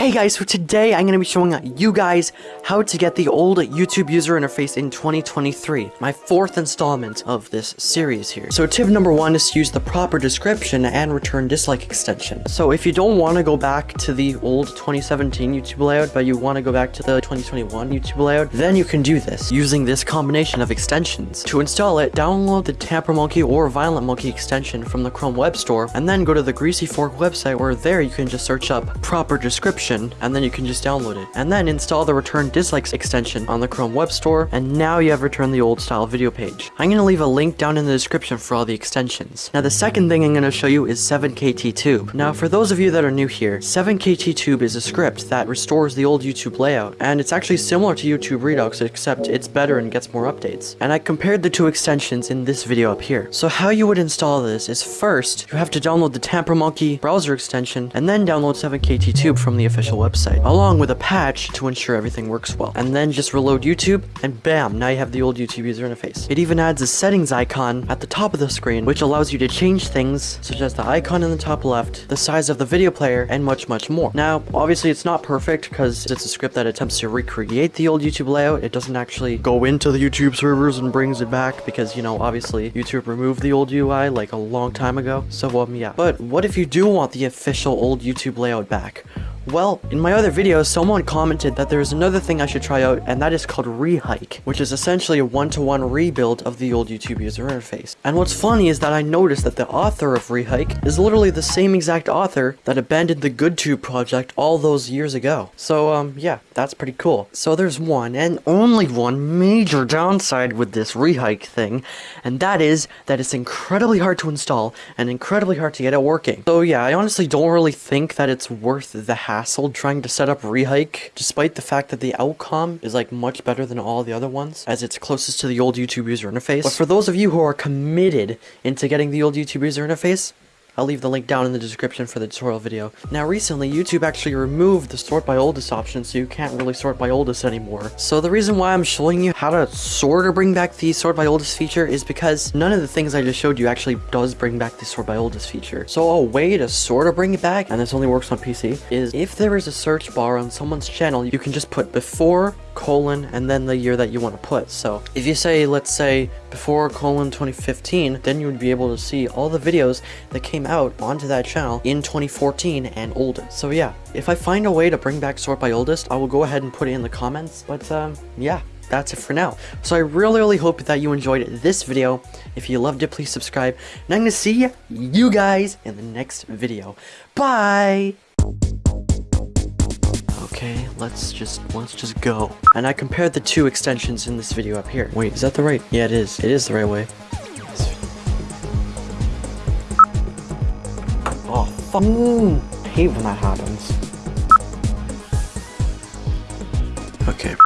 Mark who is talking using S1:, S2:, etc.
S1: Hey guys, so today I'm going to be showing you guys how to get the old YouTube user interface in 2023, my fourth installment of this series here. So tip number one is to use the proper description and return dislike extension. So if you don't want to go back to the old 2017 YouTube layout, but you want to go back to the 2021 YouTube layout, then you can do this using this combination of extensions. To install it, download the Tamper Monkey or Violent Monkey extension from the Chrome Web Store, and then go to the Greasy Fork website where there you can just search up proper description and then you can just download it. And then install the return dislikes extension on the Chrome Web Store, and now you have returned the old style video page. I'm to leave a link down in the description for all the extensions. Now the second thing I'm going to show you is 7KTTube. Now for those of you that are new here, 7KTTube is a script that restores the old YouTube layout, and it's actually similar to YouTube Redux except it's better and gets more updates. And I compared the two extensions in this video up here. So how you would install this is first, you have to download the Tamper Monkey browser extension, and then download 7KTTube from the official website, along with a patch to ensure everything works well. And then just reload YouTube, and bam, now you have the old YouTube user interface. It even adds a settings icon at the top of the screen, which allows you to change things, such as the icon in the top left, the size of the video player, and much, much more. Now, obviously it's not perfect, because it's a script that attempts to recreate the old YouTube layout. It doesn't actually go into the YouTube servers and brings it back, because, you know, obviously YouTube removed the old UI like a long time ago. So, um, yeah. But what if you do want the official old YouTube layout back? Well, in my other video, someone commented that there is another thing I should try out, and that is called Rehike, which is essentially a one-to-one -one rebuild of the old YouTube user interface. And what's funny is that I noticed that the author of Rehike is literally the same exact author that abandoned the GoodTube project all those years ago. So, um, yeah, that's pretty cool. So there's one, and only one, major downside with this Rehike thing, and that is that it's incredibly hard to install and incredibly hard to get it working. So yeah, I honestly don't really think that it's worth the hassle trying to set up Rehike, despite the fact that the outcome is like much better than all the other ones, as it's closest to the old YouTube user interface. But for those of you who are committed into getting the old YouTube user interface, I'll leave the link down in the description for the tutorial video. Now recently, YouTube actually removed the sort by oldest option, so you can't really sort by oldest anymore. So the reason why I'm showing you how to sort or bring back the sort by oldest feature is because none of the things I just showed you actually does bring back the sort by oldest feature. So a way to sort of bring it back, and this only works on PC, is if there is a search bar on someone's channel, you can just put before colon and then the year that you want to put. So if you say, let's say before colon 2015, then you would be able to see all the videos that came out onto that channel in 2014 and older. So yeah, if I find a way to bring back sort by oldest, I will go ahead and put it in the comments. But um, yeah, that's it for now. So I really, really hope that you enjoyed this video. If you loved it, please subscribe. And I'm going to see you guys in the next video. Bye! okay, let's just, let's just go. And I compared the two extensions in this video up here. Wait, is that the right? Yeah, it is. It is the right way. Oh, fuck. Mm, hate when that happens. Okay.